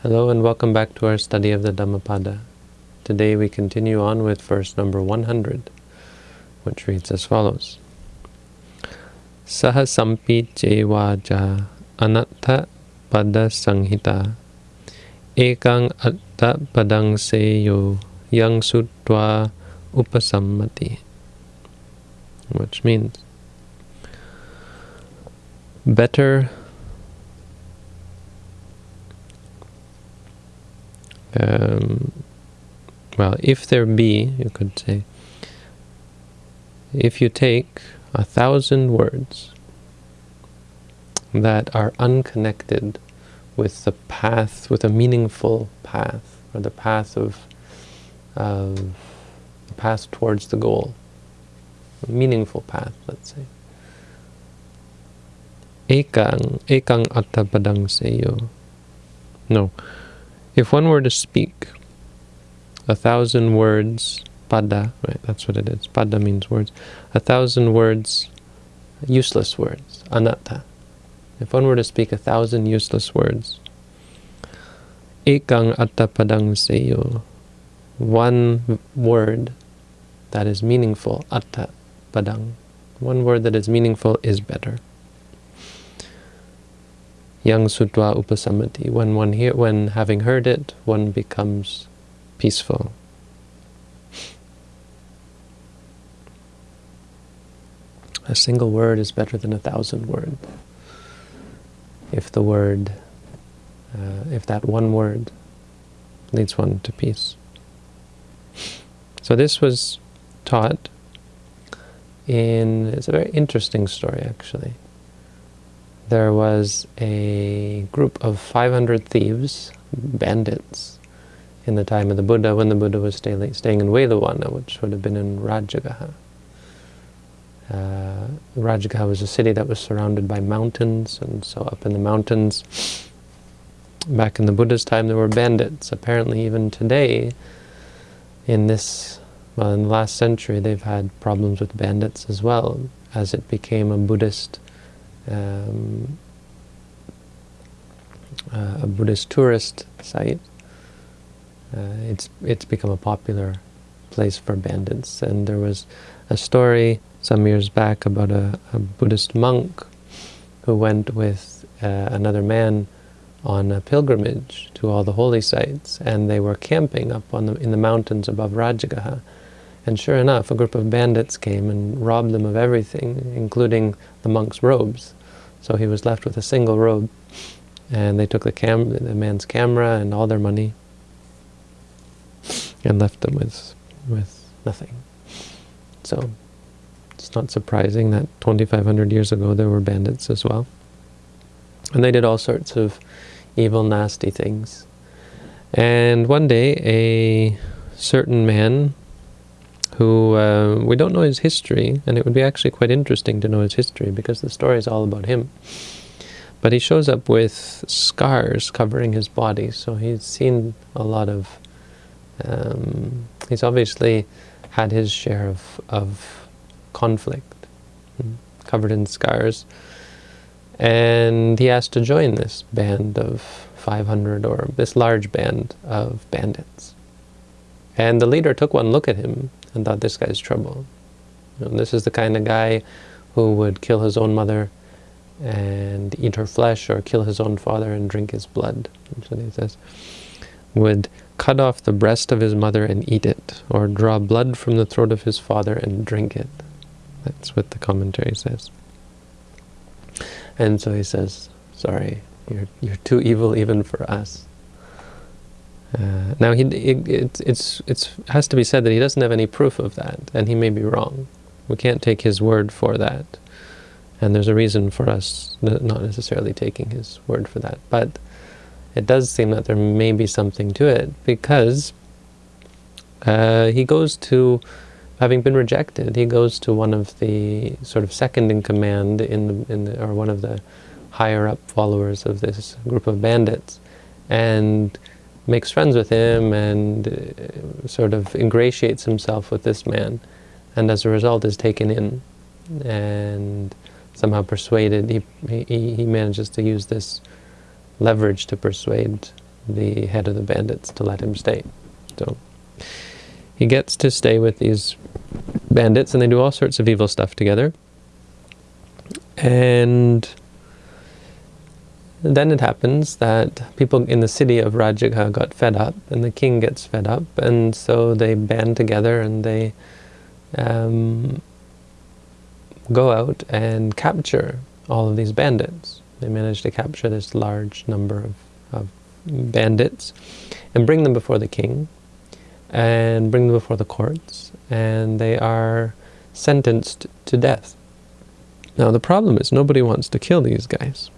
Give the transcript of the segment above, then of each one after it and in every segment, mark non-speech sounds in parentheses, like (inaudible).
Hello and welcome back to our study of the Dhammapada. Today we continue on with verse number 100, which reads as follows. Saha sampi anatta pada sanghita ekang atta padang seyo yang sutwa upasammati which means better um, well, if there be, you could say, if you take a thousand words that are unconnected with the path, with a meaningful path, or the path of, of the path towards the goal, a meaningful path, let's say. Ekang, ekang attapadang seyo. No, if one were to speak a thousand words, pada, right, that's what it is. Pada means words. A thousand words, useless words, anatta. If one were to speak a thousand useless words, ekang atta padang seyo, one word that is meaningful, atta padang, one word that is meaningful is better yang sutwa upasamati. When one hear, when having heard it, one becomes peaceful. A single word is better than a thousand words. If the word, uh, if that one word leads one to peace. So this was taught in, it's a very interesting story actually there was a group of 500 thieves, bandits, in the time of the Buddha, when the Buddha was stay, staying in Veluvana, which would have been in Rajagaha. Uh, Rajagaha was a city that was surrounded by mountains, and so up in the mountains, back in the Buddha's time, there were bandits. Apparently, even today, in this, well, in the last century, they've had problems with bandits as well, as it became a Buddhist um, uh, a Buddhist tourist site. Uh, it's it's become a popular place for bandits. And there was a story some years back about a, a Buddhist monk who went with uh, another man on a pilgrimage to all the holy sites, and they were camping up on the, in the mountains above Rajagaha. And sure enough, a group of bandits came and robbed them of everything, including the monk's robes. So he was left with a single robe, and they took the cam the man's camera and all their money, and left them with with nothing. So it's not surprising that 2,500 years ago there were bandits as well. And they did all sorts of evil, nasty things. And one day, a certain man who uh, we don't know his history, and it would be actually quite interesting to know his history because the story is all about him. But he shows up with scars covering his body, so he's seen a lot of. Um, he's obviously had his share of of conflict, hmm, covered in scars, and he has to join this band of 500 or this large band of bandits. And the leader took one look at him and thought, this guy's trouble. You know, this is the kind of guy who would kill his own mother and eat her flesh, or kill his own father and drink his blood. What he says. Would cut off the breast of his mother and eat it, or draw blood from the throat of his father and drink it. That's what the commentary says. And so he says, sorry, you're, you're too evil even for us. Uh, now, he, it, it, it's, has to be said that he doesn't have any proof of that, and he may be wrong. We can't take his word for that. And there's a reason for us not necessarily taking his word for that. But it does seem that there may be something to it, because uh, he goes to, having been rejected, he goes to one of the sort of second in command, in the, in the, or one of the higher up followers of this group of bandits, and makes friends with him and uh, sort of ingratiates himself with this man and as a result is taken in and somehow persuaded, he, he, he manages to use this leverage to persuade the head of the bandits to let him stay. So he gets to stay with these bandits, and they do all sorts of evil stuff together. And then it happens that people in the city of Rajagaha got fed up, and the king gets fed up, and so they band together and they um, go out and capture all of these bandits. They manage to capture this large number of, of bandits and bring them before the king and bring them before the courts, and they are sentenced to death. Now the problem is nobody wants to kill these guys.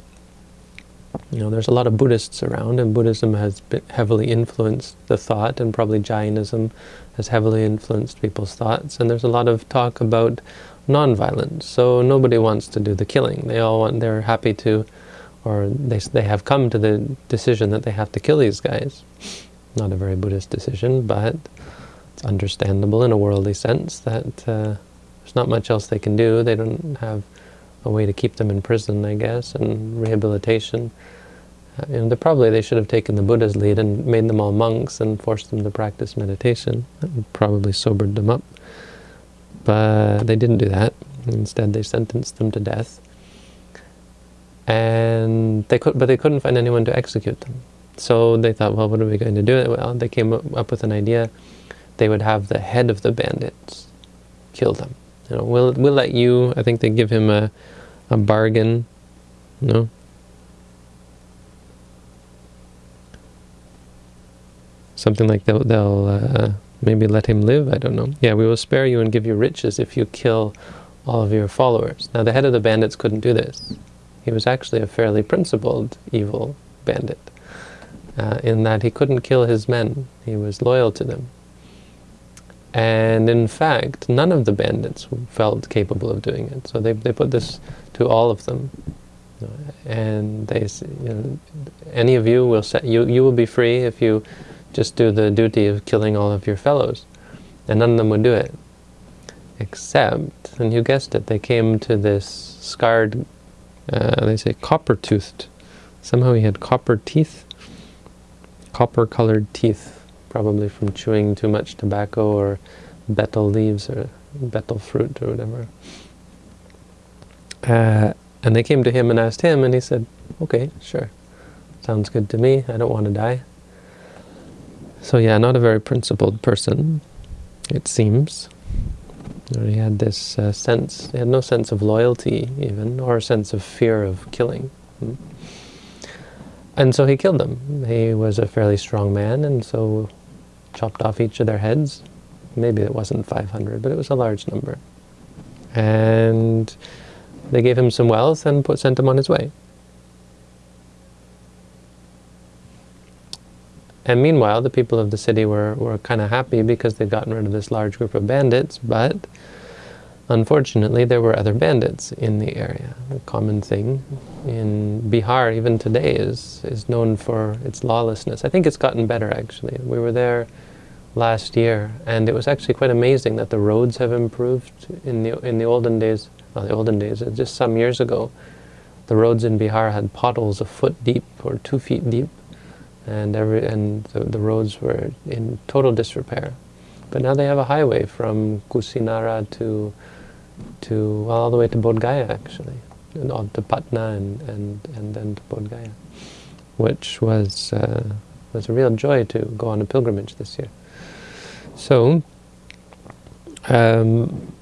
You know, there's a lot of Buddhists around, and Buddhism has heavily influenced the thought, and probably Jainism has heavily influenced people's thoughts, and there's a lot of talk about non-violence. So nobody wants to do the killing. They all want, they're happy to, or they, they have come to the decision that they have to kill these guys. Not a very Buddhist decision, but it's understandable in a worldly sense that uh, there's not much else they can do. They don't have a way to keep them in prison, I guess, and rehabilitation. Uh, you know, probably they should have taken the Buddha's lead and made them all monks and forced them to practice meditation. That would probably sobered them up. But they didn't do that. Instead, they sentenced them to death. And they could, but they couldn't find anyone to execute them. So they thought, well, what are we going to do? Well, they came up with an idea. They would have the head of the bandits kill them. You know, we'll we'll let you. I think they give him a a bargain. No. Something like they'll, they'll uh, maybe let him live. I don't know. Yeah, we will spare you and give you riches if you kill all of your followers. Now the head of the bandits couldn't do this. He was actually a fairly principled evil bandit. Uh, in that he couldn't kill his men. He was loyal to them. And in fact, none of the bandits felt capable of doing it. So they, they put this to all of them. And they, you know, any of you will set, you, you will be free if you just do the duty of killing all of your fellows. And none of them would do it. Except, and you guessed it, they came to this scarred, uh, they say copper-toothed. Somehow he had copper teeth, copper-colored teeth probably from chewing too much tobacco or betel leaves or betel fruit or whatever. Uh, and they came to him and asked him, and he said, okay, sure, sounds good to me, I don't want to die. So yeah, not a very principled person, it seems. He had this uh, sense, he had no sense of loyalty even, or a sense of fear of killing. Hmm. And so he killed them. He was a fairly strong man, and so chopped off each of their heads. Maybe it wasn't 500, but it was a large number. And they gave him some wealth and put, sent him on his way. And meanwhile, the people of the city were, were kind of happy because they'd gotten rid of this large group of bandits, but unfortunately there were other bandits in the area. A common thing in Bihar, even today, is, is known for its lawlessness. I think it's gotten better, actually. We were there last year, and it was actually quite amazing that the roads have improved. In the in the olden days, well, the olden days, just some years ago, the roads in Bihar had potholes a foot deep or two feet deep, and every and the, the roads were in total disrepair. But now they have a highway from Kusinara to to all the way to Bodh Gaya actually, and on to Patna and and and then to Bodh Gaya, which was uh, was a real joy to go on a pilgrimage this year. So, um,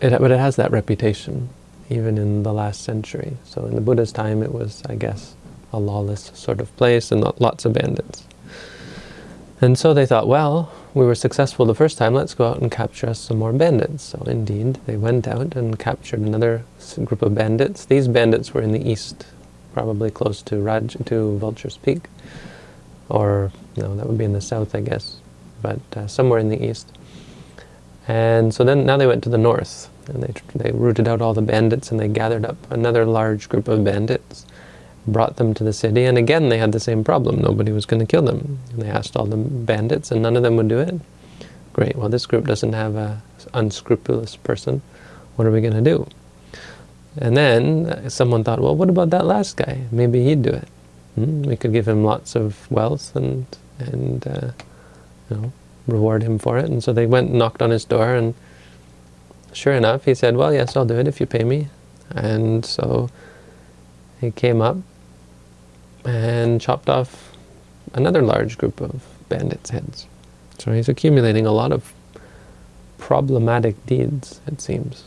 it, but it has that reputation, even in the last century. So in the Buddha's time, it was, I guess, a lawless sort of place and lots of bandits. And so they thought, well, we were successful the first time, let's go out and capture us some more bandits. So indeed, they went out and captured another group of bandits. These bandits were in the east, probably close to Raj, to Vulture's Peak. Or, no, that would be in the south, I guess but uh, somewhere in the east. And so then now they went to the north, and they, they rooted out all the bandits, and they gathered up another large group of bandits, brought them to the city, and again they had the same problem. Nobody was going to kill them. And they asked all the bandits, and none of them would do it. Great, well this group doesn't have a unscrupulous person. What are we going to do? And then uh, someone thought, well, what about that last guy? Maybe he'd do it. Hmm, we could give him lots of wealth and and uh, you know reward him for it. And so they went and knocked on his door, and sure enough, he said, "Well, yes, I'll do it if you pay me." And so he came up and chopped off another large group of bandits' heads. So he's accumulating a lot of problematic deeds, it seems.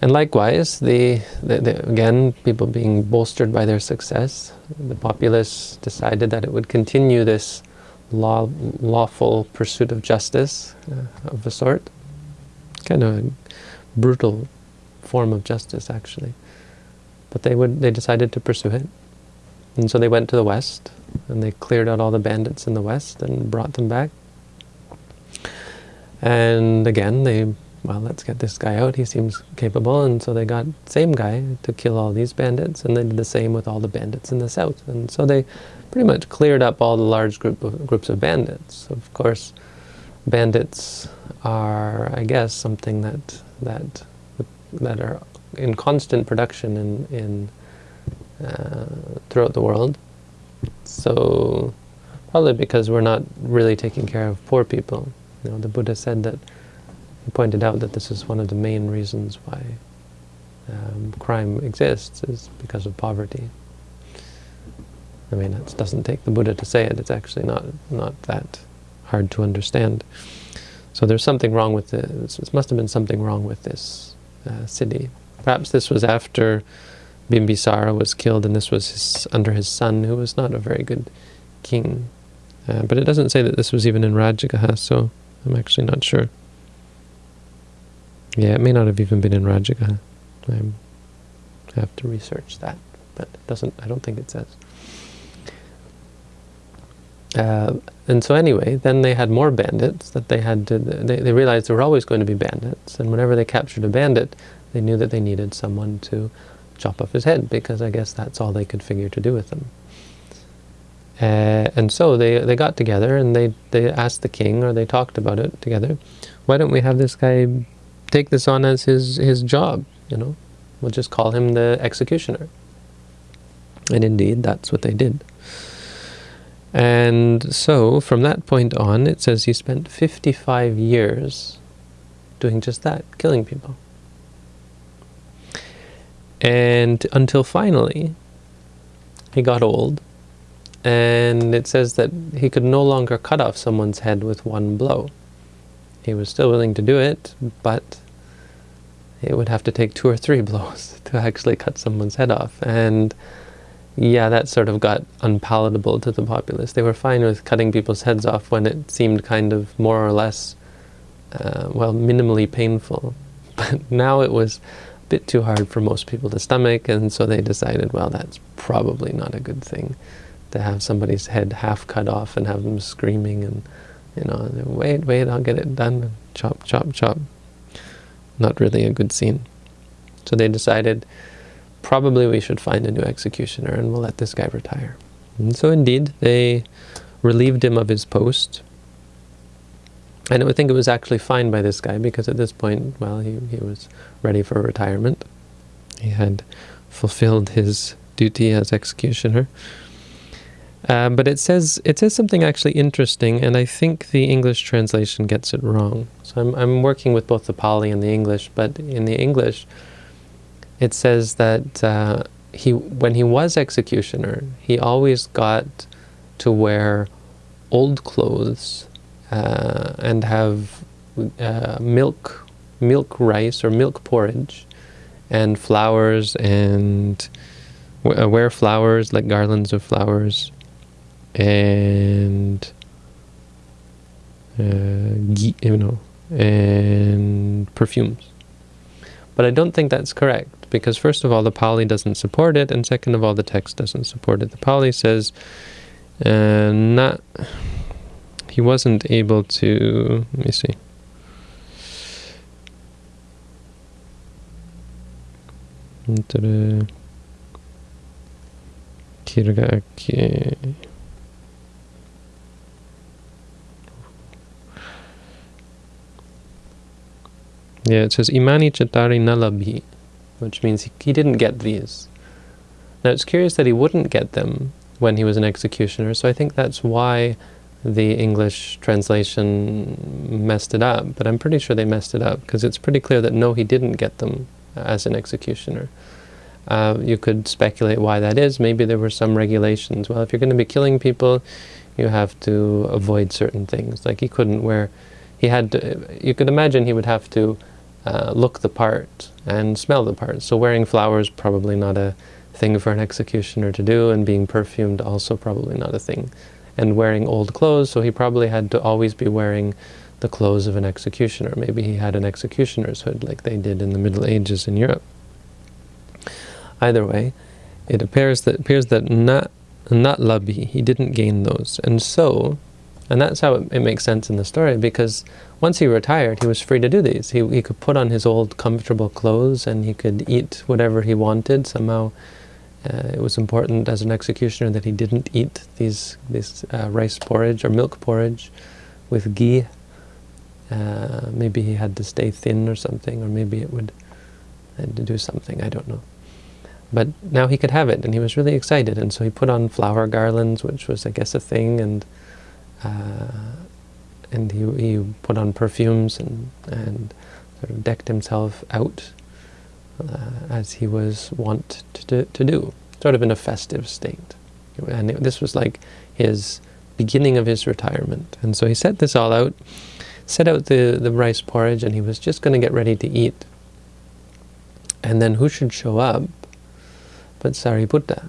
And likewise, the, the, the, again, people being bolstered by their success, the populace decided that it would continue this law, lawful pursuit of justice uh, of a sort. Kind of a brutal form of justice, actually. But they would they decided to pursue it. And so they went to the west, and they cleared out all the bandits in the west and brought them back. And again, they well, let's get this guy out, he seems capable, and so they got same guy to kill all these bandits, and they did the same with all the bandits in the south. And so they pretty much cleared up all the large group of, groups of bandits. Of course, bandits are, I guess, something that that that are in constant production in, in uh, throughout the world. So probably because we're not really taking care of poor people. You know, the Buddha said that he pointed out that this is one of the main reasons why um, crime exists is because of poverty. I mean, it doesn't take the Buddha to say it. It's actually not not that hard to understand. So there's something wrong with this. There must have been something wrong with this uh, city. Perhaps this was after Bimbisara was killed, and this was his, under his son, who was not a very good king. Uh, but it doesn't say that this was even in Rajagaha, so I'm actually not sure. Yeah, it may not have even been in Rajagaha. I have to research that, but it doesn't. I don't think it says. Uh, and so anyway, then they had more bandits that they had to. They, they realized there were always going to be bandits, and whenever they captured a bandit, they knew that they needed someone to chop off his head because I guess that's all they could figure to do with him. Uh, and so they, they got together and they, they asked the king, or they talked about it together, why don't we have this guy take this on as his, his job, you know? We'll just call him the executioner. And indeed, that's what they did. And so, from that point on, it says he spent 55 years doing just that, killing people. And until finally, he got old, and it says that he could no longer cut off someone's head with one blow. He was still willing to do it, but it would have to take two or three (laughs) blows to actually cut someone's head off. And yeah, that sort of got unpalatable to the populace. They were fine with cutting people's heads off when it seemed kind of more or less, uh, well, minimally painful. (laughs) But now it was bit too hard for most people to stomach, and so they decided, well, that's probably not a good thing to have somebody's head half cut off and have them screaming and, you know, wait, wait, I'll get it done, chop, chop, chop. Not really a good scene. So they decided, probably we should find a new executioner and we'll let this guy retire. And so indeed, they relieved him of his post, and I think it was actually fine by this guy because at this point, well, he, he was ready for retirement. He had fulfilled his duty as executioner. Um, but it says it says something actually interesting, and I think the English translation gets it wrong. So I'm, I'm working with both the Pali and the English, but in the English, it says that uh, he when he was executioner, he always got to wear old clothes uh, and have uh, milk, milk rice or milk porridge, and flowers and uh, wear flowers like garlands of flowers, and uh, you know, and perfumes. But I don't think that's correct because first of all, the Pali doesn't support it, and second of all, the text doesn't support it. The Pali says, uh, not he wasn't able to, let me see. Yeah, it says Imani Chatari Nalabhi, which means he, he didn't get these. Now it's curious that he wouldn't get them when he was an executioner, so I think that's why the English translation messed it up, but I'm pretty sure they messed it up, because it's pretty clear that no, he didn't get them as an executioner. Uh, you could speculate why that is. Maybe there were some regulations. Well, if you're going to be killing people, you have to avoid certain things. Like he couldn't wear, he had to, you could imagine he would have to uh, look the part and smell the part. So wearing flowers probably not a thing for an executioner to do, and being perfumed also probably not a thing. And wearing old clothes, so he probably had to always be wearing the clothes of an executioner. Maybe he had an executioner's hood like they did in the Middle Ages in Europe. Either way, it appears that appears that not not labi, he didn't gain those. And so, and that's how it, it, makes sense in the story, because once he retired, he was free to do these. He, he could put on his old comfortable clothes and he could eat whatever he wanted. Somehow uh, it was important as an executioner that he didn't eat these, this uh, rice porridge or milk porridge with ghee. Uh, maybe he had to stay thin or something, or maybe it would to do something, I don't know. But now he could have it, and he was really excited. And so he put on flower garlands, which was, I guess, a thing, and uh, and he, he put on perfumes and, and sort of decked himself out uh, as he was wont to do, to do, sort of in a festive state. And it, this was like his beginning of his retirement. And so he set this all out, set out the, the rice porridge, and he was just going to get ready to eat. And then who should show up but Sariputta.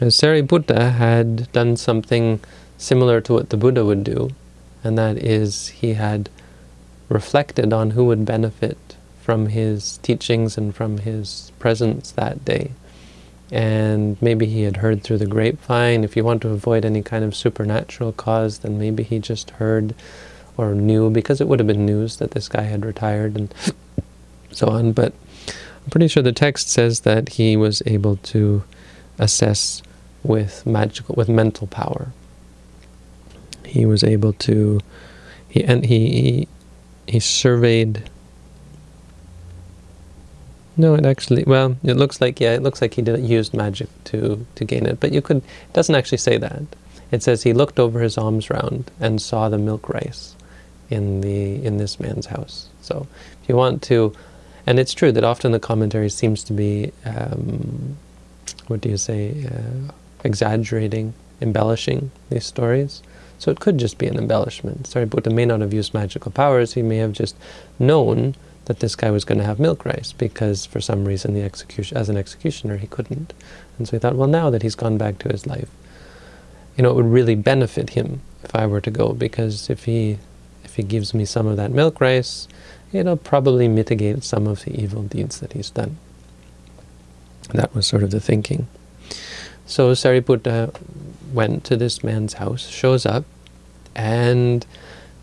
As Sariputta had done something similar to what the Buddha would do, and that is he had reflected on who would benefit from his teachings and from his presence that day. And maybe he had heard through the grapevine. If you want to avoid any kind of supernatural cause, then maybe he just heard or knew, because it would have been news that this guy had retired and so on. But I'm pretty sure the text says that he was able to assess with magical, with mental power. He was able to, he and he he, he surveyed. No, it actually, well, it looks like, yeah, it looks like he did used magic to, to gain it, but you could, it doesn't actually say that. It says he looked over his alms round and saw the milk rice in the in this man's house. So if you want to and it's true that often the commentary seems to be, um, what do you say, uh, exaggerating, embellishing these stories. So it could just be an embellishment. Sariputta may not have used magical powers, he may have just known that this guy was going to have milk rice because for some reason the execution as an executioner he couldn't. And so he thought, well now that he's gone back to his life, you know, it would really benefit him if I were to go because if he if he gives me some of that milk rice, it'll probably mitigate some of the evil deeds that he's done. That was sort of the thinking. So Sariputta went to this man's house, shows up, and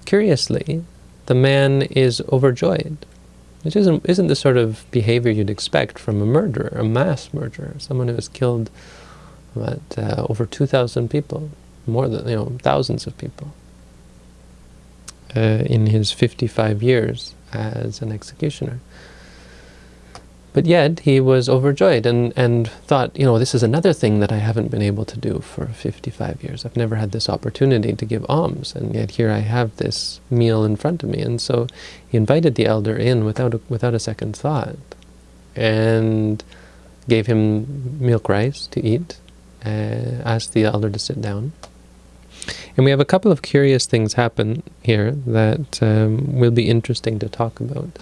curiously, the man is overjoyed. Which isn't, isn't the sort of behavior you'd expect from a murderer, a mass murderer, someone who has killed what, uh, over 2,000 people, more than, you know, thousands of people uh, in his 55 years as an executioner. But yet he was overjoyed and, and thought, you know, this is another thing that I haven't been able to do for 55 years. I've never had this opportunity to give alms, and yet here I have this meal in front of me. And so he invited the elder in without a, without a second thought and gave him milk rice to eat, uh, asked the elder to sit down. And we have a couple of curious things happen here that um, will be interesting to talk about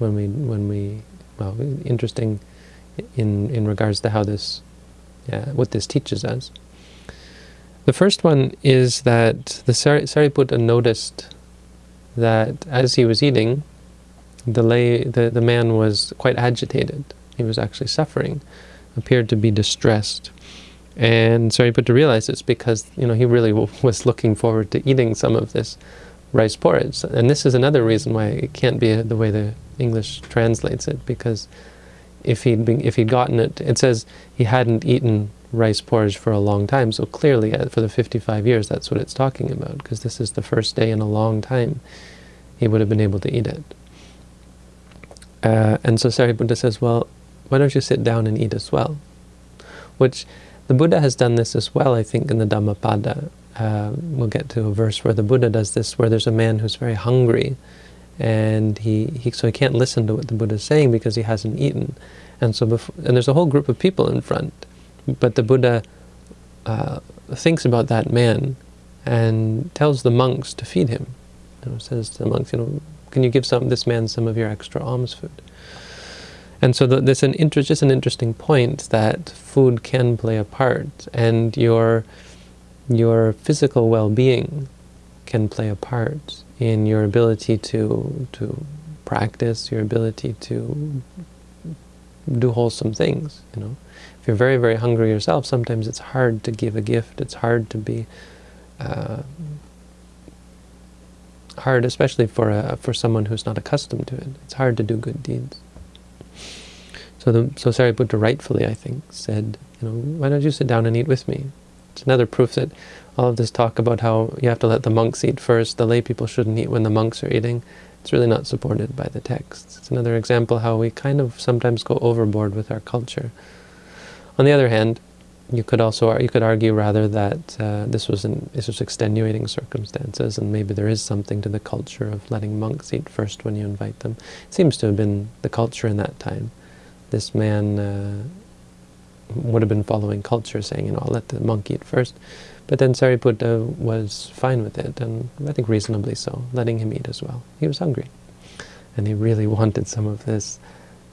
when we, when we, well, interesting in in regards to how this, what this teaches us. The first one is that the Sariputta noticed that as he was eating, the lay the the man was quite agitated. He was actually suffering, appeared to be distressed. And Sariputta realized it's because you know he really (laughs) was looking forward to eating some of this rice porridge. And this is another reason why it can't be the way the English translates it, because if he'd been, if he'd gotten it, it says he hadn't eaten rice porridge for a long time. So clearly, uh, for the 55 years, that's what it's talking about, because this is the first day in a long time he would have been able to eat it. Uh, and so Sariputta says, well, why don't you sit down and eat as well? which the Buddha has done this as well, I think, in the Dhammapada. Uh, we'll get to a verse where the Buddha does this, where there's a man who's very hungry, and he, he so he can't listen to what the Buddha is saying because he hasn't eaten. And so before, and there's a whole group of people in front, but the Buddha uh, thinks about that man and tells the monks to feed him. You know, says to the monks, you know, can you give some this man some of your extra alms food? And so the, there's an inter just an interesting point that food can play a part, and your your physical well-being can play a part in your ability to to practice, your ability to do wholesome things. You know, if you're very very hungry yourself, sometimes it's hard to give a gift. It's hard to be uh, hard, especially for a, for someone who's not accustomed to it. It's hard to do good deeds. So the so Sariputta rightfully, I think, said, you know, why don't you sit down and eat with me? It's another proof that all of this talk about how you have to let the monks eat first, the lay people shouldn't eat when the monks are eating, it's really not supported by the texts. It's another example how we kind of sometimes go overboard with our culture. On the other hand, you could also you could argue rather that uh, this was an, this was extenuating circumstances, and maybe there is something to the culture of letting monks eat first when you invite them. It seems to have been the culture in that time. This man uh, would have been following culture, saying, you know, I'll let the monk eat first. But then Sariputta was fine with it, and I think reasonably so, letting him eat as well. He was hungry, and he really (laughs) wanted some of this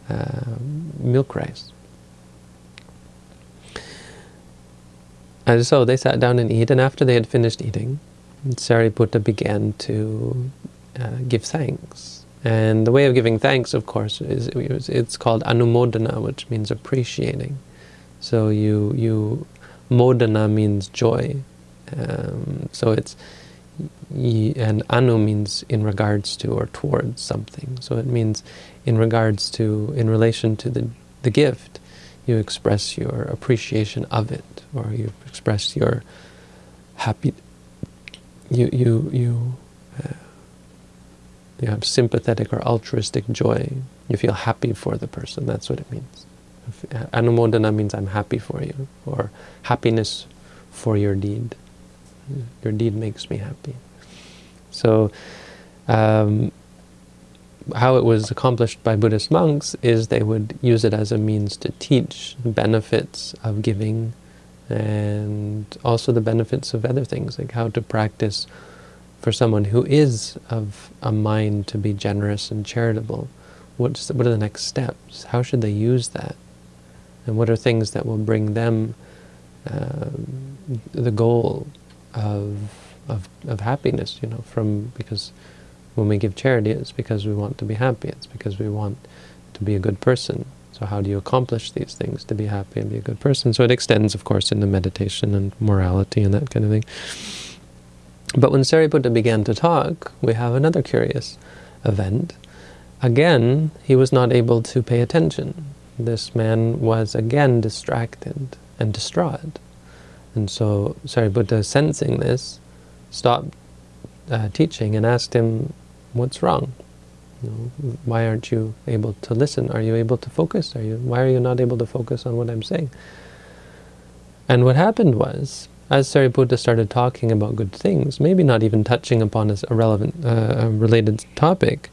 uh, milk rice. And so they sat down and eat, and after they had finished eating, Sariputta began to uh, give thanks. And the way of giving thanks, of course, is it's called anumodana, which means appreciating. So you you modana means joy. Um, so it's and anu means in regards to or towards something. So it means in regards to, in relation to the the gift, you express your appreciation of it or you express your happy, you, you, you, uh, you have sympathetic or altruistic joy. You feel happy for the person, that's what it means. Anumodana means I'm happy for you, or happiness for your deed. Your deed makes me happy. So, um, how it was accomplished by Buddhist monks is they would use it as a means to teach the benefits of giving and also the benefits of other things, like how to practice for someone who is of a mind to be generous and charitable. What's the, what are the next steps? How should they use that? And what are things that will bring them uh, the goal of, of, of happiness, you know, from, because when we give charity, it's because we want to be happy. It's because we want to be a good person. So how do you accomplish these things to be happy and be a good person? So it extends, of course, into meditation and morality and that kind of thing. But when Sariputta began to talk, we have another curious event. Again, he was not able to pay attention. This man was again distracted and distraught. And so Sariputta, sensing this, stopped uh, teaching and asked him, what's wrong? You know, why aren't you able to listen? Are you able to focus? Are you? Why are you not able to focus on what I'm saying? And what happened was, as Sariputta started talking about good things, maybe not even touching upon a relevant, uh, related topic,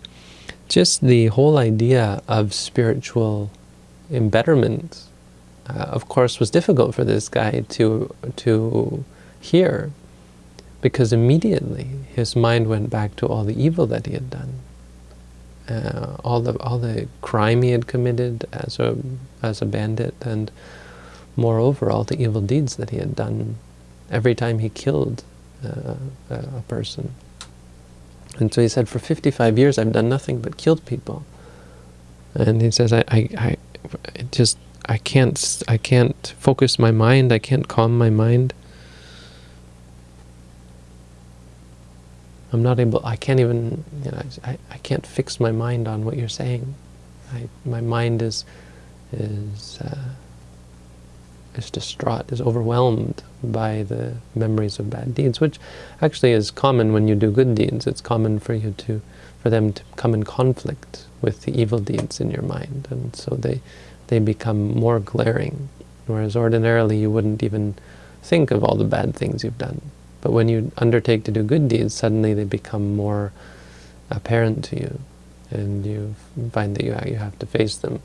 just the whole idea of spiritual embetterment, uh, of course, was difficult for this guy to to hear, because immediately his mind went back to all the evil that he had done uh, all the all the crime he had committed as a as a bandit, and moreover all the evil deeds that he had done every time he killed uh, a person. And so he said, for 55 years I've done nothing but killed people. And he says, I, I, I just I can't I can't focus my mind. I can't calm my mind. I'm not able, I can't even, you know, I, I can't fix my mind on what you're saying. I, my mind is, is, uh, is distraught, is overwhelmed by the memories of bad deeds, which actually is common when you do good deeds. It's common for you to, for them to come in conflict with the evil deeds in your mind, and so they, they become more glaring. Whereas ordinarily you wouldn't even think of all the bad things you've done. But when you undertake to do good deeds, suddenly they become more apparent to you, and you find that you, you have to face them.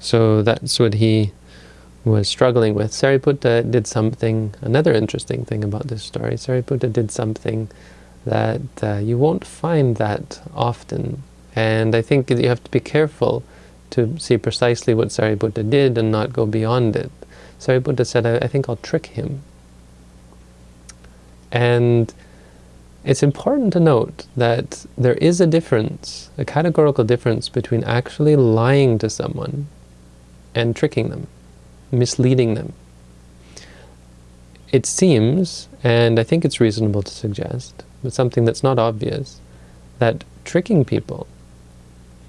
So that's what he was struggling with. Sariputta did something, another interesting thing about this story, Sariputta did something that uh, you won't find that often. And I think you have to be careful to see precisely what Sariputta did and not go beyond it. Sariputta said, I, I think I'll trick him. And it's important to note that there is a difference, a categorical difference between actually lying to someone and tricking them misleading them. It seems, and I think it's reasonable to suggest, but something that's not obvious, that tricking people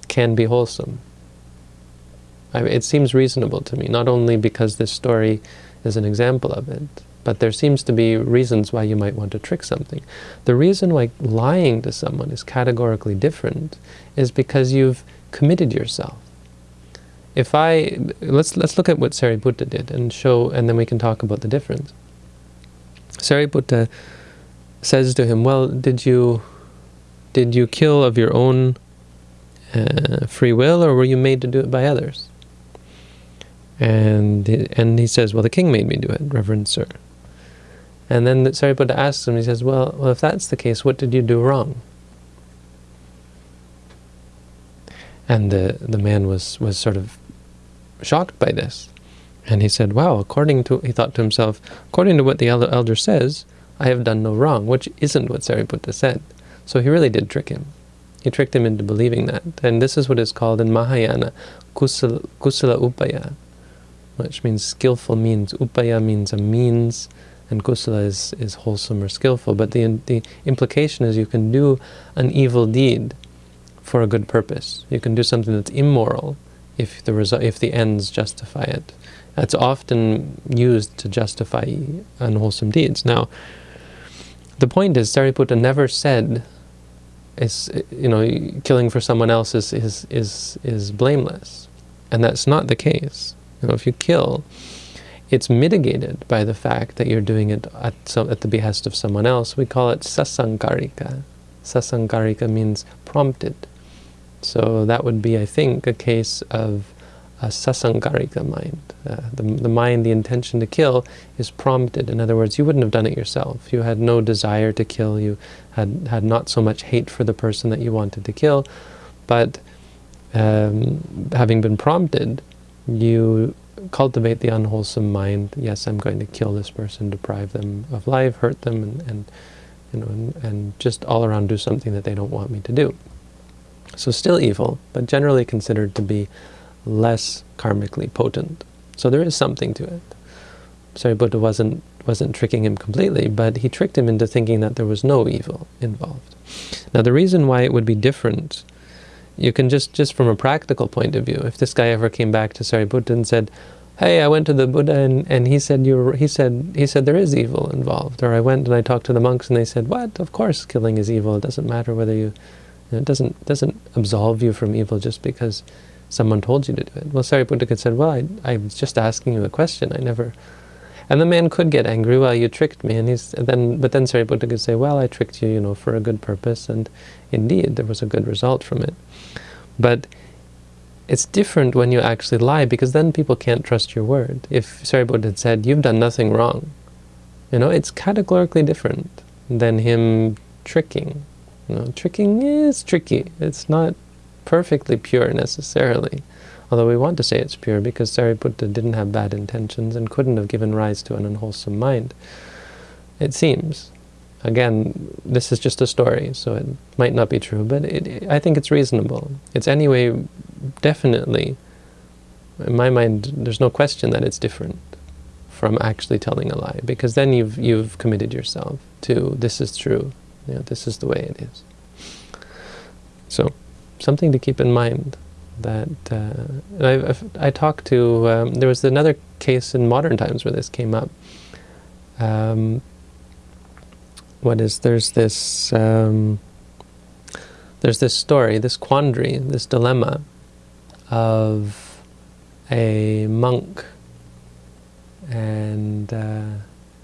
can be wholesome. I mean, it seems reasonable to me, not only because this story is an example of it, but there seems to be reasons why you might want to trick something. The reason why lying to someone is categorically different is because you've committed yourself if I let's let's look at what Sariputta did and show, and then we can talk about the difference. Sariputta says to him, "Well, did you did you kill of your own uh, free will, or were you made to do it by others?" And and he says, "Well, the king made me do it, Reverend Sir." And then Sariputta asks him, he says, "Well, well, if that's the case, what did you do wrong?" And the, the man was, was sort of shocked by this. And he said, wow, according to, he thought to himself, according to what the elder says, I have done no wrong, which isn't what Sariputta said. So he really did trick him. He tricked him into believing that. And this is what is called in Mahayana, kusala, kusala upaya, which means skillful means. Upaya means a means, and kusala is, is wholesome or skillful. But the, the implication is you can do an evil deed for a good purpose. You can do something that's immoral if the result, if the ends justify it. That's often used to justify unwholesome deeds. Now, the point is, Sariputta never said, is you know, killing for someone else is is is is blameless, and that's not the case. You know, if you kill, it's mitigated by the fact that you're doing it at some, at the behest of someone else. We call it sasankarika. Sasankarika means prompted. So that would be, I think, a case of a sasankarika mind. Uh, the, the mind, the intention to kill, is prompted. In other words, you wouldn't have done it yourself. You had no desire to kill. You had, had not so much hate for the person that you wanted to kill. But um, having been prompted, you cultivate the unwholesome mind. Yes, I'm going to kill this person, deprive them of life, hurt them, and, and you know, and, and just all around do something that they don't want me to do. So still evil, but generally considered to be less karmically potent. So there is something to it. Sariputta wasn't wasn't tricking him completely, but he tricked him into thinking that there was no evil involved. Now the reason why it would be different, you can just, just from a practical point of view, if this guy ever came back to Sariputta and said, hey, I went to the Buddha and, and he said you he said he said there is evil involved. Or I went and I talked to the monks and they said, What? Of course killing is evil. It doesn't matter whether you it doesn't doesn't absolve you from evil just because someone told you to do it. Well, Sariputta could said, well, I, I was just asking you a question. I never... And the man could get angry, well, you tricked me. And he's then, But then Sariputta could say, well, I tricked you, you know, for a good purpose. And indeed, there was a good result from it. But it's different when you actually lie, because then people can't trust your word. If Sariputta had said, you've done nothing wrong, you know, it's categorically different than him tricking you know, tricking is tricky. It's not perfectly pure necessarily. Although we want to say it's pure because Sariputta didn't have bad intentions and couldn't have given rise to an unwholesome mind. It seems. Again, this is just a story, so it might not be true, but it, I think it's reasonable. It's anyway, definitely, in my mind, there's no question that it's different from actually telling a lie, because then you've, you've committed yourself to this is true, you know, this is the way it is. So, something to keep in mind that uh, I, I talked to, um, there was another case in modern times where this came up. Um, what is, there's this, um, there's this story, this quandary, this dilemma of a monk and uh,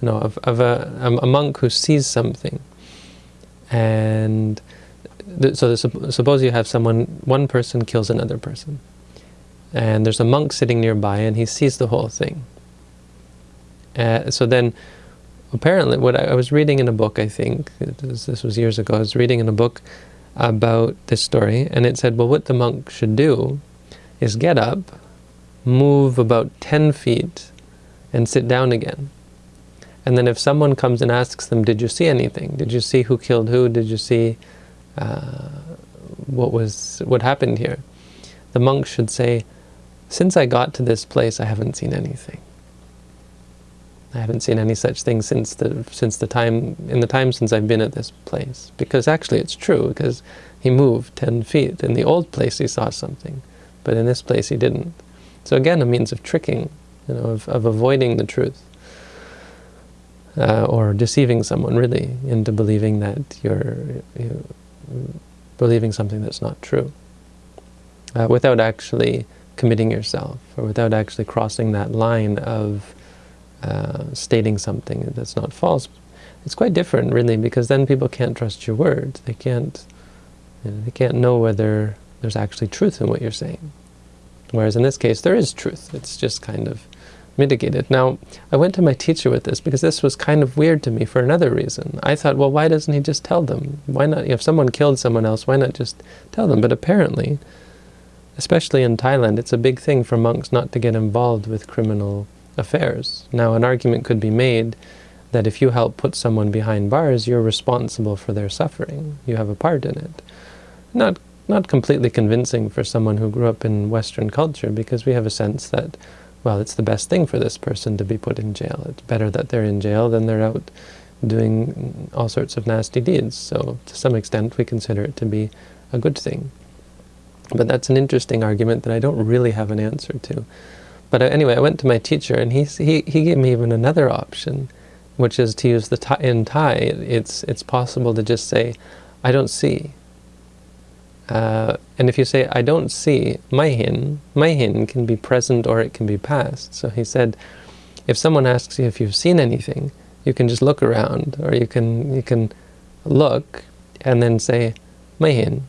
no, of, of a, a monk who sees something and so suppose you have someone, one person kills another person and there's a monk sitting nearby and he sees the whole thing. Uh, so then apparently what I, I, was reading in a book, I think, was, this was years ago, I was reading in a book about this story and it said, well, what the monk should do is get up, move about 10 feet and sit down again. And then if someone comes and asks them, did you see anything? Did you see who killed who? Did you see uh, what was what happened here? The monk should say, since I got to this place, I haven't seen anything. I haven't seen any such thing since the since the time in the time since I've been at this place. Because actually, it's true. Because he moved ten feet. In the old place, he saw something, but in this place, he didn't. So again, a means of tricking, you know, of, of avoiding the truth. Uh, or deceiving someone really into believing that you're, you're believing something that's not true uh, without actually committing yourself or without actually crossing that line of uh, stating something that's not false. It's quite different really because then people can't trust your words. They can't, you know, they can't know whether there's actually truth in what you're saying. Whereas in this case there is truth. It's just kind of mitigated. Now, I went to my teacher with this because this was kind of weird to me for another reason. I thought, well, why doesn't he just tell them? Why not, if someone killed someone else, why not just tell them? But apparently, especially in Thailand, it's a big thing for monks not to get involved with criminal affairs. Now, an argument could be made that if you help put someone behind bars, you're responsible for their suffering. You have a part in it. Not not completely convincing for someone who grew up in Western culture, because we have a sense that well, it's the best thing for this person to be put in jail. It's better that they're in jail than they're out doing all sorts of nasty deeds. So to some extent, we consider it to be a good thing. But that's an interesting argument that I don't really have an answer to. But uh, anyway, I went to my teacher, and he, he, he gave me even another option, which is to use the Thai, in Thai, it's, it's possible to just say, I don't see. Uh, and if you say, I don't see, my hin, my hin can be present or it can be past. So he said, if someone asks you if you've seen anything, you can just look around, or you can you can look and then say, my hin,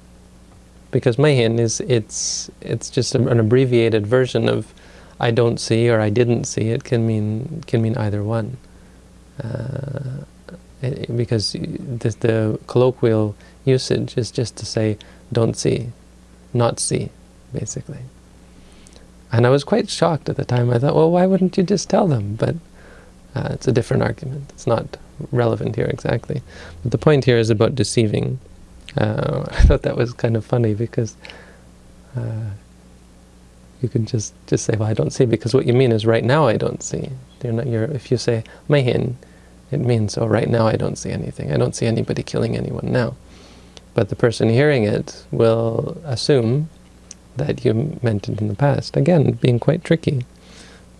because my hin is it's it's just an abbreviated version of I don't see or I didn't see. It can mean can mean either one, uh, because the, the colloquial usage is just to say don't see, not see, basically. And I was quite shocked at the time. I thought, well, why wouldn't you just tell them? But uh, it's a different argument. It's not relevant here exactly. But the point here is about deceiving. Uh, (laughs) I thought that was kind of funny because uh, you can just, just say, well, I don't see, because what you mean is right now I don't see. You're not, you're, if you say, mahin, it means, oh, right now I don't see anything. I don't see anybody killing anyone now. But the person hearing it will assume that you meant it in the past. Again, being quite tricky.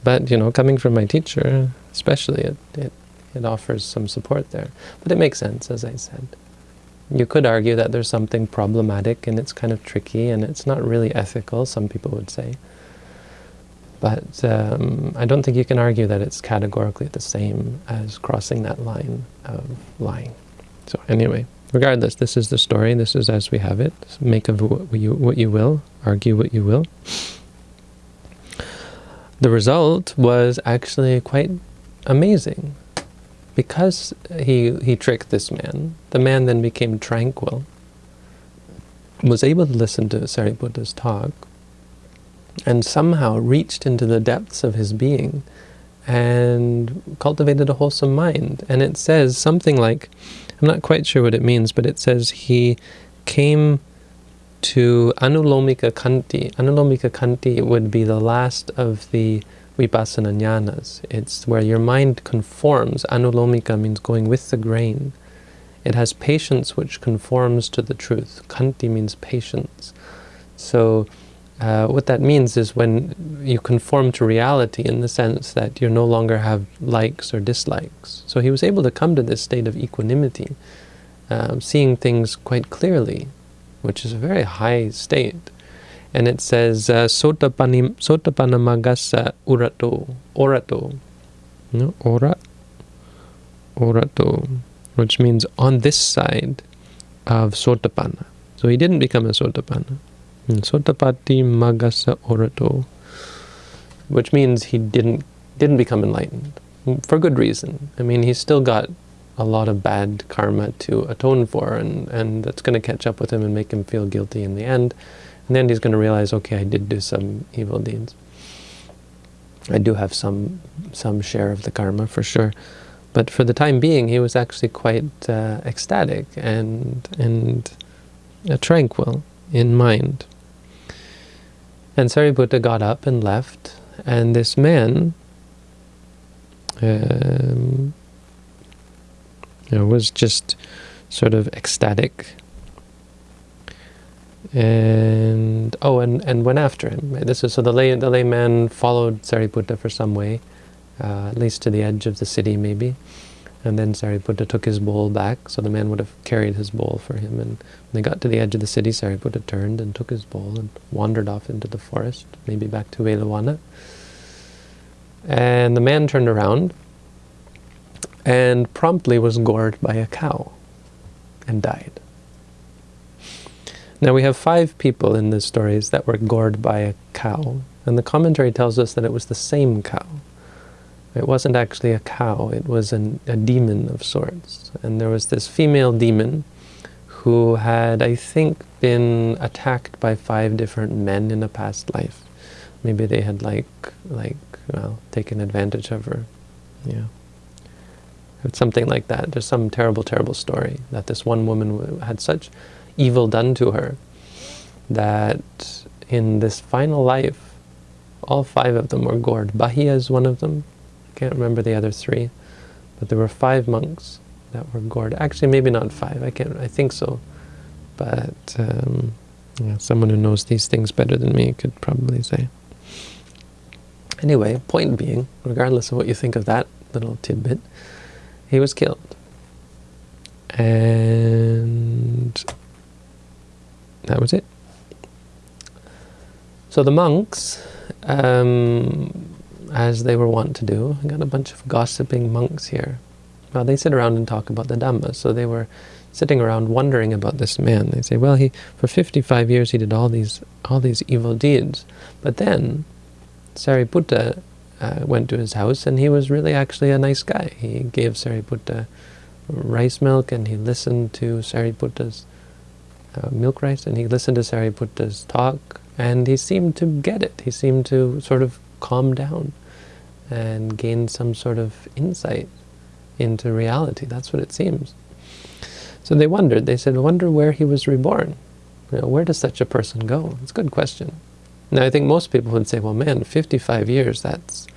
But, you know, coming from my teacher, especially, it, it, it offers some support there. But it makes sense, as I said. You could argue that there's something problematic and it's kind of tricky and it's not really ethical, some people would say. But um, I don't think you can argue that it's categorically the same as crossing that line of lying. So anyway, regardless, this is the story. This is as we have it. Make of what you, what you will. Argue what you will. The result was actually quite amazing. Because he, he tricked this man, the man then became tranquil, was able to listen to Sariputta's talk, and somehow reached into the depths of his being and cultivated a wholesome mind. And it says something like, I'm not quite sure what it means, but it says he came to Anulomika Khanti. Anulomika Khanti would be the last of the Vipassana jnanas. It's where your mind conforms. Anulomika means going with the grain. It has patience which conforms to the truth. Khanti means patience. So uh, what that means is when you conform to reality in the sense that you no longer have likes or dislikes. So he was able to come to this state of equanimity, um, seeing things quite clearly, which is a very high state. and it says uh, Sotapanamagasa Urato, Orato, no, Ora, Orato, which means on this side of Sotapanna. So he didn't become a Sotapanna. Hmm, Sotapati Magasa Orato, which means he didn't didn't become enlightened for good reason. I mean, he's still got a lot of bad karma to atone for, and, and that's going to catch up with him and make him feel guilty in the end. And then he's going to realize, okay, I did do some evil deeds. I do have some some share of the karma for sure. But for the time being, he was actually quite uh, ecstatic and, and uh, tranquil in mind. And Sariputta got up and left, and this man um, you know, was just sort of ecstatic. And oh, and and went after him. This is so the lay the layman followed Sariputta for some way, uh, at least to the edge of the city, maybe. And then Sariputta took his bowl back, so the man would have carried his bowl for him. And when they got to the edge of the city, Sariputta turned and took his bowl and wandered off into the forest, maybe back to Veluvana. And the man turned around and promptly was gored by a cow and died. Now we have five people in the stories that were gored by a cow, and the commentary tells us that it was the same cow. It wasn't actually a cow, it was an, a demon of sorts. And there was this female demon who had, I think, been attacked by five different men in a past life. Maybe they had like, like, well, taken advantage of her. Yeah. It's something like that. There's some terrible, terrible story that this one woman had such evil done to her that in this final life, all five of them were gored. Bahiya is one of them. Can't remember the other three. But there were five monks that were gored. Actually, maybe not five. I can't. I think so. But um, yeah, someone who knows these things better than me could probably say. Anyway, point being, regardless of what you think of that little tidbit, he was killed. And that was it. So the monks, um, as they were wont to do, I got a bunch of gossiping monks here. Well, they sit around and talk about the Dhamma, so they were sitting around wondering about this man. They say, well, he for 55 years he did all these all these evil deeds, but then Sariputta uh, went to his house, and he was really actually a nice guy. He gave Sariputta rice milk, and he listened to Sariputta's uh, milk rice, and he listened to Sariputta's talk, and he seemed to get it. He seemed to sort of calm down and gain some sort of insight into reality. That's what it seems. So they wondered. They said, wonder where he was reborn. You know, where does such a person go? It's a good question. Now, I think most people would say, well, man, 55 years, that's,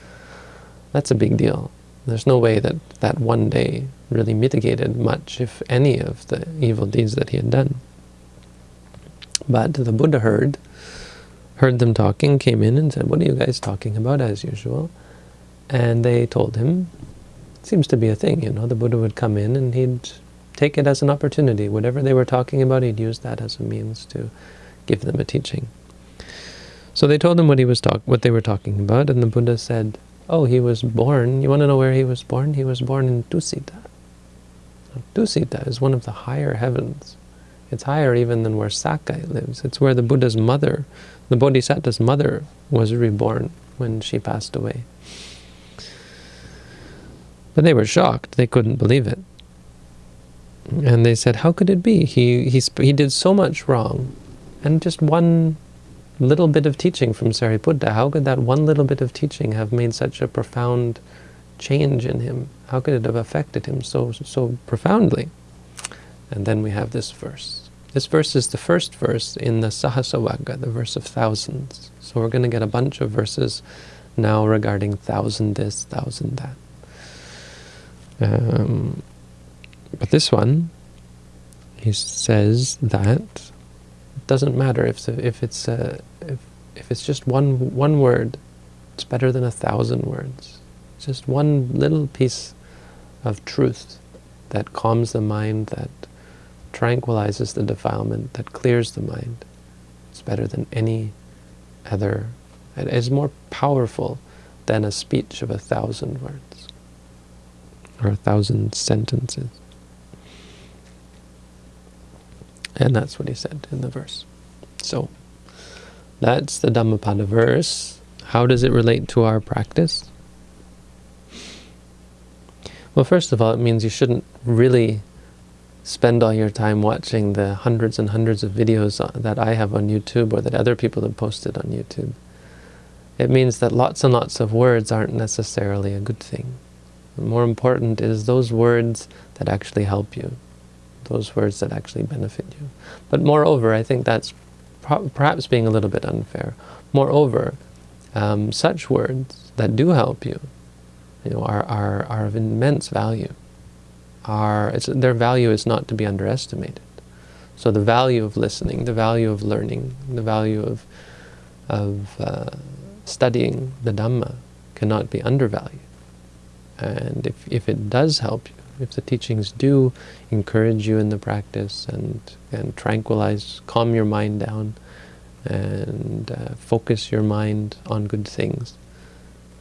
that's a big deal. There's no way that that one day really mitigated much, if any, of the evil deeds that he had done. But the Buddha heard, heard them talking, came in and said, what are you guys talking about, as usual? And they told him, it seems to be a thing, you know, the Buddha would come in and he'd take it as an opportunity. Whatever they were talking about, he'd use that as a means to give them a teaching. So they told him what he was talk what they were talking about, and the Buddha said, "Oh, he was born. You want to know where he was born? He was born in Tusita. Tusita is one of the higher heavens. It's higher even than where Sakka lives. It's where the Buddha's mother, the Bodhisattva's mother, was reborn when she passed away. But they were shocked. They couldn't believe it. And they said, how could it be? He, he, he did so much wrong, and just one little bit of teaching from Sariputta, how could that one little bit of teaching have made such a profound change in him? How could it have affected him so, so profoundly? And then we have this verse. This verse is the first verse in the Sahassavagga, the verse of thousands. So we're going to get a bunch of verses now regarding thousand this, thousand that. Um, but this one, he says that it doesn't matter if if it's uh, if if it's just one one word, it's better than a thousand words. It's just one little piece of truth that calms the mind, that tranquilizes the defilement, that clears the mind. It's better than any other, it is more powerful than a speech of a thousand words or a thousand sentences. And that's what he said in the verse. So, that's the Dhammapada verse. How does it relate to our practice? Well, first of all, it means you shouldn't really spend all your time watching the hundreds and hundreds of videos that I have on YouTube or that other people have posted on YouTube. It means that lots and lots of words aren't necessarily a good thing. More important is those words that actually help you, those words that actually benefit you. But moreover, I think that's perhaps being a little bit unfair. Moreover, um, such words that do help you, you know, are, are, are of immense value. Are, their value is not to be underestimated. So the value of listening, the value of learning, the value of, of uh, studying the Dhamma cannot be undervalued. And if, if it does help you, if the teachings do encourage you in the practice and, and tranquilize, calm your mind down, and uh, focus your mind on good things,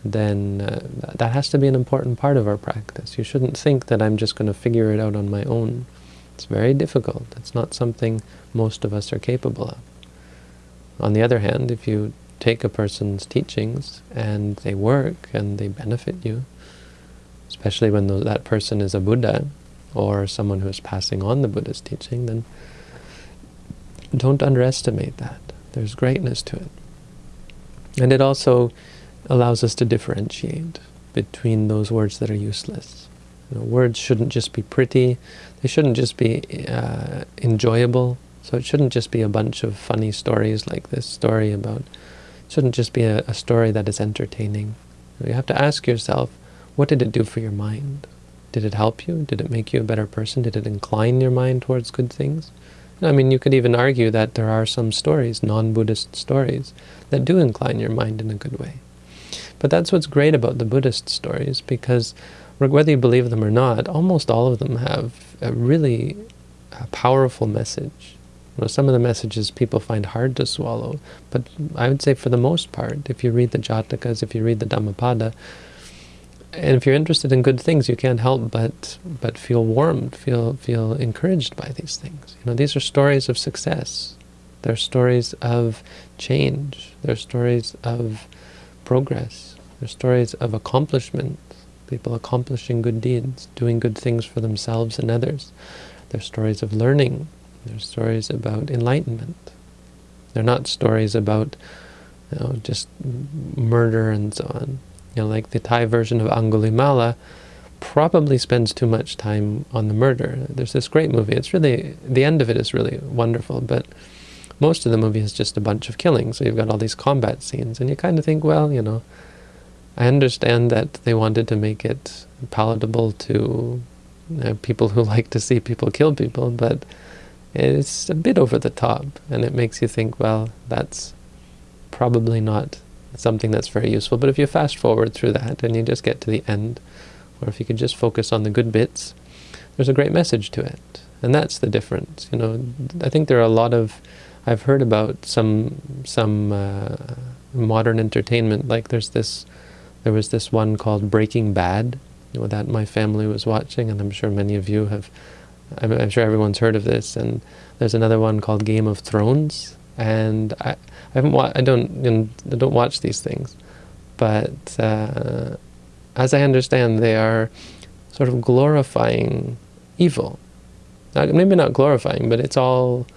then uh, that has to be an important part of our practice. You shouldn't think that I'm just going to figure it out on my own. It's very difficult. It's not something most of us are capable of. On the other hand, if you take a person's teachings and they work and they benefit you, especially when that person is a Buddha or someone who is passing on the Buddha's teaching, then don't underestimate that. There's greatness to it. And it also allows us to differentiate between those words that are useless. You know, words shouldn't just be pretty, they shouldn't just be uh, enjoyable, so it shouldn't just be a bunch of funny stories like this story about, it shouldn't just be a, a story that is entertaining. You have to ask yourself, what did it do for your mind? Did it help you? Did it make you a better person? Did it incline your mind towards good things? I mean, you could even argue that there are some stories, non-Buddhist stories, that do incline your mind in a good way. But that's what's great about the Buddhist stories, because whether you believe them or not, almost all of them have a really powerful message. You know, some of the messages people find hard to swallow, but I would say for the most part, if you read the Jatakas, if you read the Dhammapada, and if you're interested in good things, you can't help but but feel warmed, feel feel encouraged by these things. You know, these are stories of success. They're stories of change. They're stories of progress. They're stories of accomplishment. People accomplishing good deeds, doing good things for themselves and others. They're stories of learning. They're stories about enlightenment. They're not stories about you know, just murder and so on you know, like the Thai version of Angulimala, probably spends too much time on the murder. There's this great movie. It's really, the end of it is really wonderful, but most of the movie is just a bunch of killing. So you've got all these combat scenes, and you kind of think, well, you know, I understand that they wanted to make it palatable to people who (laughs) like to see people kill people, but it's a bit over the top, and it makes you think, well, that's probably not something that's very useful. But if you fast forward through that and you just get to the end, or if you could just focus on the good bits, there's a great message to it. And that's the difference. You know, I think there are a lot of, I've heard about some some uh, modern entertainment. Like there's this, there was this one called Breaking Bad, you know, that my family was watching, and I'm sure many of you have. I'm, I'm sure everyone's heard of this. And there's another one called Game of Thrones, and I, I haven't wa I don't you know, I don't watch these things, but uh, as I understand, they are sort of glorifying evil. Not, maybe not glorifying, but it's all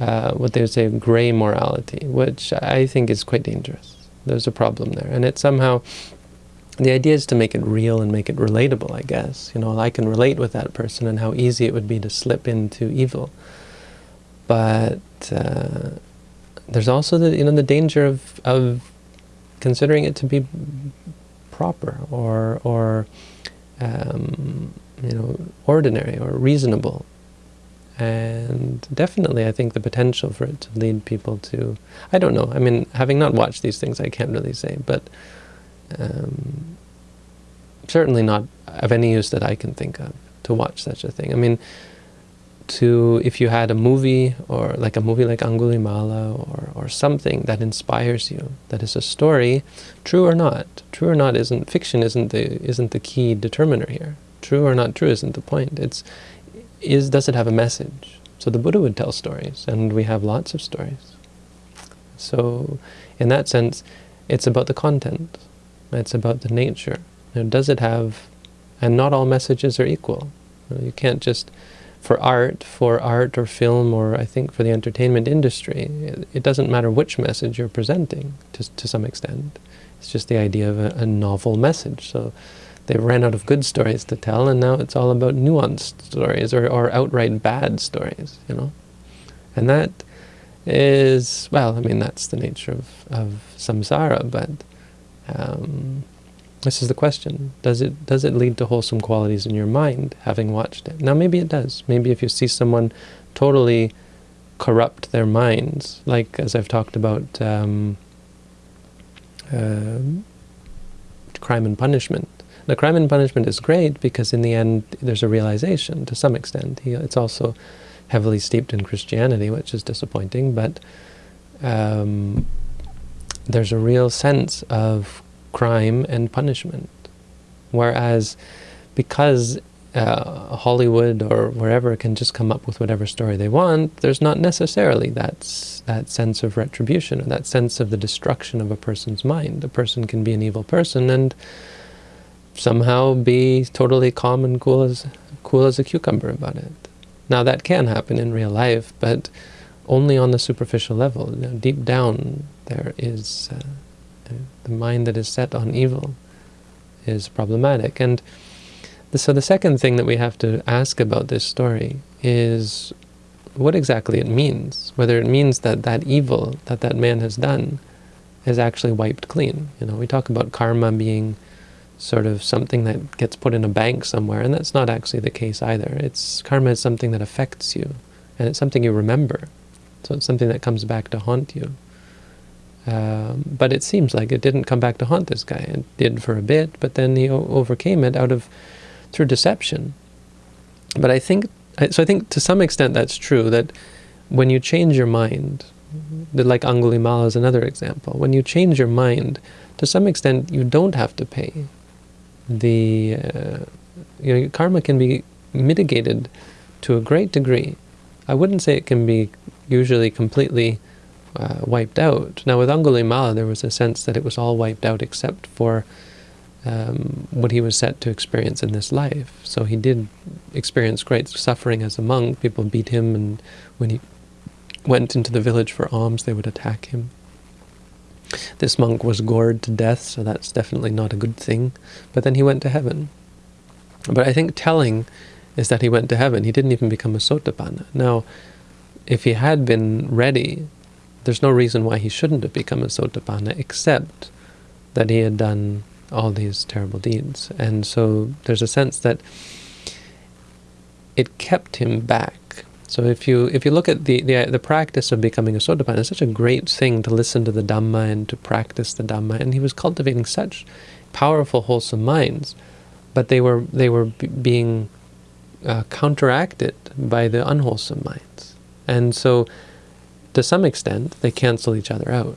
uh, what they would say gray morality, which I think is quite dangerous. There's a problem there, and it's somehow the idea is to make it real and make it relatable. I guess you know I can relate with that person and how easy it would be to slip into evil, but. Uh, there's also the you know the danger of of considering it to be proper or or um, you know ordinary or reasonable, and definitely I think the potential for it to lead people to I don't know. I mean having not watched these things I can't really say but um, certainly not of any use that I can think of to watch such a thing. I mean to, if you had a movie, or like a movie like Angulimala, or, or something that inspires you, that is a story, true or not, true or not isn't, fiction isn't the, isn't the key determiner here. True or not true isn't the point. It's, is, does it have a message? So the Buddha would tell stories, and we have lots of stories. So in that sense, it's about the content. It's about the nature. Know, does it have, and not all messages are equal. You can't just, for art, for art or film, or I think for the entertainment industry, it, it doesn't matter which message you're presenting to, to some extent. It's just the idea of a, a novel message. So they ran out of good stories to tell, and now it's all about nuanced stories or, or outright bad stories, you know. And that is, well, I mean, that's the nature of, of samsara, but um, this is the question. Does it, does it lead to wholesome qualities in your mind, having watched it? Now, maybe it does. Maybe if you see someone totally corrupt their minds, like as I've talked about um, uh, crime and punishment. The crime and punishment is great because in the end there's a realization to some extent. It's also heavily steeped in Christianity, which is disappointing, but um, there's a real sense of crime and punishment. Whereas, because uh, Hollywood or wherever can just come up with whatever story they want, there's not necessarily that, that sense of retribution or that sense of the destruction of a person's mind. A person can be an evil person and somehow be totally calm and cool as, cool as a cucumber about it. Now that can happen in real life, but only on the superficial level. You know, deep down there is uh, the mind that is set on evil is problematic. And the, so the second thing that we have to ask about this story is what exactly it means. Whether it means that that evil that that man has done is actually wiped clean. You know, we talk about karma being sort of something that gets put in a bank somewhere, and that's not actually the case either. It's Karma is something that affects you, and it's something you remember. So it's something that comes back to haunt you. Um, but it seems like it didn't come back to haunt this guy. It did for a bit, but then he overcame it out of through deception. But I think, so I think to some extent that's true, that when you change your mind, like Angulimala is another example, when you change your mind, to some extent you don't have to pay the uh, you know, karma can be mitigated to a great degree. I wouldn't say it can be usually completely uh, wiped out. Now with Angulimala there was a sense that it was all wiped out except for um, what he was set to experience in this life. So he did experience great suffering as a monk. People beat him and when he went into the village for alms they would attack him. This monk was gored to death, so that's definitely not a good thing. But then he went to heaven. But I think telling is that he went to heaven. He didn't even become a sotapanna. Now, if he had been ready, there's no reason why he shouldn't have become a sotapanna, except that he had done all these terrible deeds. And so there's a sense that it kept him back so if you if you look at the, the the practice of becoming a Sotapanna, it's such a great thing to listen to the Dhamma and to practice the Dhamma. And he was cultivating such powerful, wholesome minds, but they were they were being uh, counteracted by the unwholesome minds. And so, to some extent, they cancel each other out,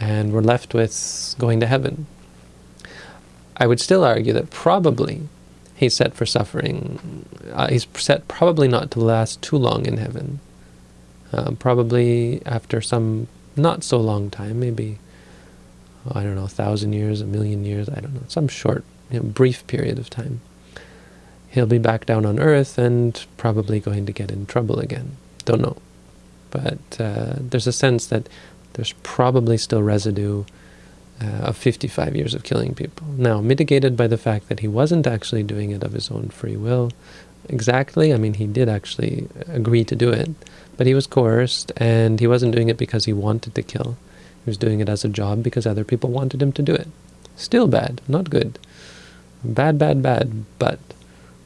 and we're left with going to heaven. I would still argue that probably he's set for suffering. Uh, he's set probably not to last too long in heaven. Uh, probably after some not so long time, maybe, I don't know, a thousand years, a million years, I don't know, some short, you know, brief period of time. He'll be back down on earth and probably going to get in trouble again. Don't know. But uh, there's a sense that there's probably still residue uh, of 55 years of killing people. Now, mitigated by the fact that he wasn't actually doing it of his own free will exactly. I mean, he did actually agree to do it, but he was coerced, and he wasn't doing it because he wanted to kill. He was doing it as a job because other people wanted him to do it. Still bad, not good. Bad, bad, bad, but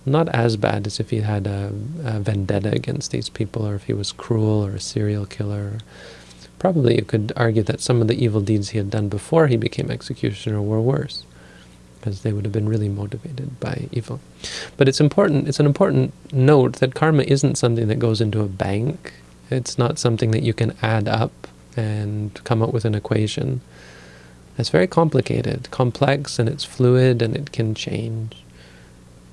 not as bad as if he had a, a vendetta against these people, or if he was cruel or a serial killer, Probably you could argue that some of the evil deeds he had done before he became executioner were worse. because they would have been really motivated by evil. But it's important, it's an important note that karma isn't something that goes into a bank. It's not something that you can add up and come up with an equation. It's very complicated, complex, and it's fluid, and it can change.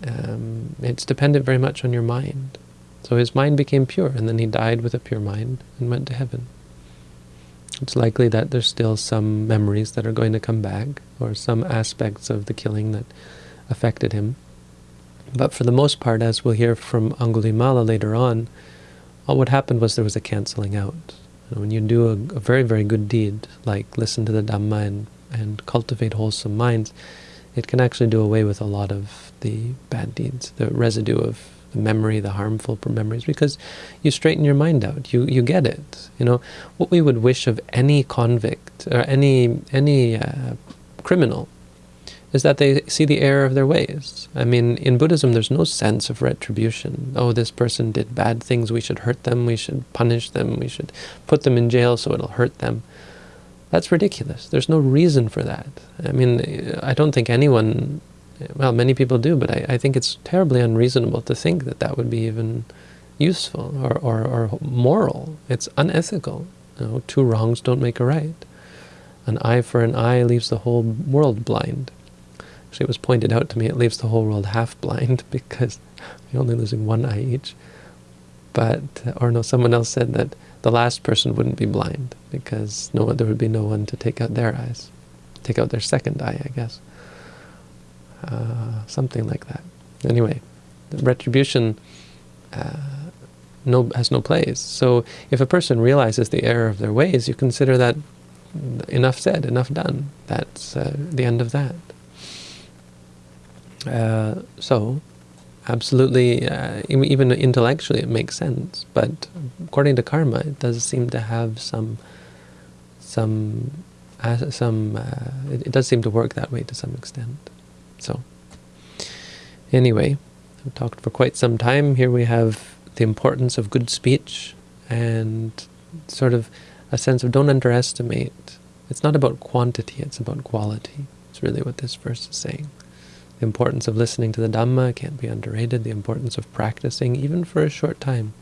Um, it's dependent very much on your mind. So his mind became pure, and then he died with a pure mind and went to heaven. It's likely that there's still some memories that are going to come back, or some aspects of the killing that affected him. But for the most part, as we'll hear from Angulimala later on, all what happened was there was a cancelling out. When you do a, a, very, very good deed, like listen to the Dhamma and, and cultivate wholesome minds, it can actually do away with a lot of the bad deeds, the residue of the memory, the harmful memories, because you straighten your mind out. You you get it. You know what we would wish of any convict or any any uh, criminal is that they see the error of their ways. I mean, in Buddhism, there's no sense of retribution. Oh, this person did bad things. We should hurt them. We should punish them. We should put them in jail so it'll hurt them. That's ridiculous. There's no reason for that. I mean, I don't think anyone well, many people do, but I, I think it's terribly unreasonable to think that that would be even useful or, or, or moral. It's unethical. You know, two wrongs don't make a right. An eye for an eye leaves the whole world blind. Actually, it was pointed out to me it leaves the whole world half blind (laughs) because you're only losing one eye each. But, or no, someone else said that the last person wouldn't be blind because no, there would be no one to take out their eyes, take out their second eye, I guess. Uh, something like that. Anyway, retribution uh, no has no place. So if a person realizes the error of their ways, you consider that enough said, enough done. That's uh, the end of that. Uh, so, absolutely, uh, even intellectually it makes sense, but according to karma, it does seem to have some, some, some. It, it does seem to work that way to some extent. So, anyway, I've talked for quite some time. Here we have the importance of good speech and sort of a sense of don't underestimate. It's not about quantity, it's about quality. It's really what this verse is saying. The importance of listening to the Dhamma can't be underrated. The importance of practicing, even for a short time.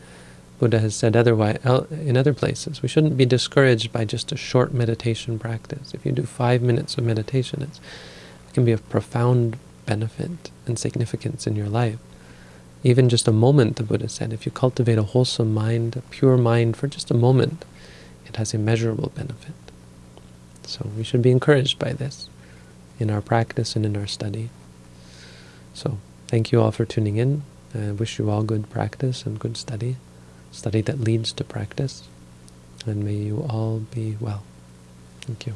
Buddha has said otherwise in other places. We shouldn't be discouraged by just a short meditation practice. If you do five minutes of meditation, it's can be of profound benefit and significance in your life. Even just a moment, the Buddha said, if you cultivate a wholesome mind, a pure mind for just a moment, it has immeasurable benefit. So we should be encouraged by this in our practice and in our study. So thank you all for tuning in. I wish you all good practice and good study, study that leads to practice, and may you all be well. Thank you.